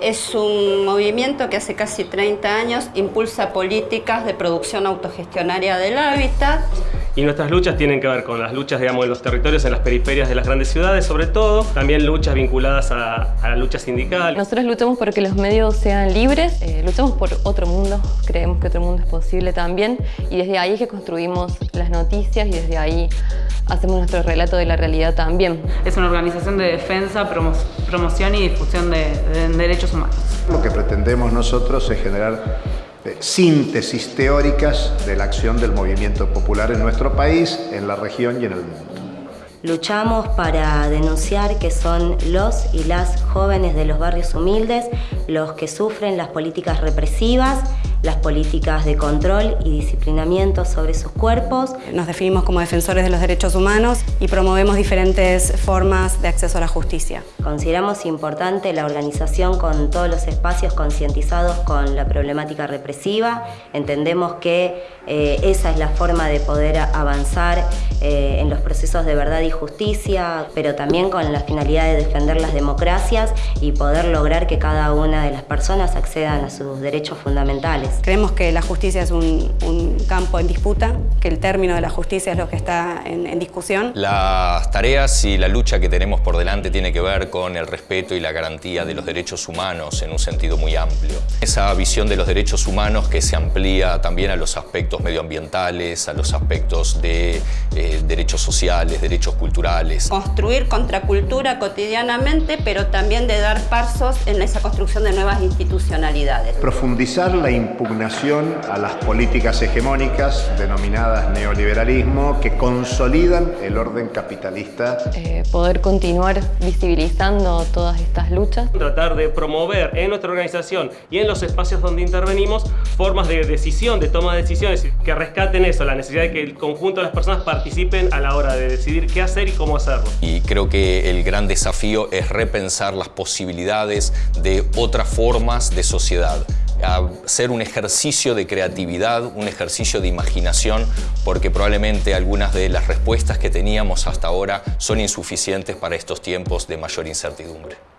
Es un movimiento que hace casi 30 años impulsa políticas de producción autogestionaria del hábitat. Y nuestras luchas tienen que ver con las luchas, digamos, en los territorios, en las periferias de las grandes ciudades, sobre todo. También luchas vinculadas a, la lucha sindical. Nosotros luchamos porque los medios sean libres, eh, luchamos por otro mundo, creemos que otro mundo es posible también. Y desde ahí es que construimos las noticias y desde ahí hacemos nuestro relato de la realidad también. Es una organización de defensa, promoción y difusión de, de derechos humanos. Lo que pretendemos nosotros es generar síntesis teóricas de la acción del movimiento popular en nuestro país, en la región y en el mundo. Luchamos para denunciar que son los y las jóvenes de los barrios humildes los que sufren las políticas represivas las políticas de control y disciplinamiento sobre sus cuerpos. Nos definimos como defensores de los derechos humanos y promovemos diferentes formas de acceso a la justicia. Consideramos importante la organización con todos los espacios concientizados con la problemática represiva. Entendemos que eh, esa es la forma de poder avanzar eh, en los procesos de verdad y justicia, pero también con la finalidad de defender las democracias y poder lograr que cada una de las personas accedan a sus derechos fundamentales. Creemos que la justicia es un, campo en disputa, que el término de la justicia es lo que está en, discusión. Las tareas y la lucha que tenemos por delante tiene que ver con el respeto y la garantía de los derechos humanos en un sentido muy amplio. Esa visión de los derechos humanos que se amplía también a los aspectos medioambientales, a los aspectos de eh, derechos sociales, derechos culturales. Construir contracultura cotidianamente, pero también de dar pasos en esa construcción de nuevas institucionalidades. Profundizar la impugnación a las políticas hegemónicas denominadas neoliberalismo que consolidan el orden capitalista. Eh, poder continuar visibilizando todas estas luchas. Tratar de promover en nuestra organización y en los espacios donde intervenimos formas de decisión, de toma de decisiones que rescaten eso, la necesidad de que el conjunto de las personas participen a la hora de decidir qué hacer y cómo hacerlo. Y creo que el gran desafío es repensar las posibilidades de otras formas de sociedad hacer un ejercicio de creatividad, un ejercicio de imaginación, porque probablemente algunas de las respuestas que teníamos hasta ahora son insuficientes para estos tiempos de mayor incertidumbre.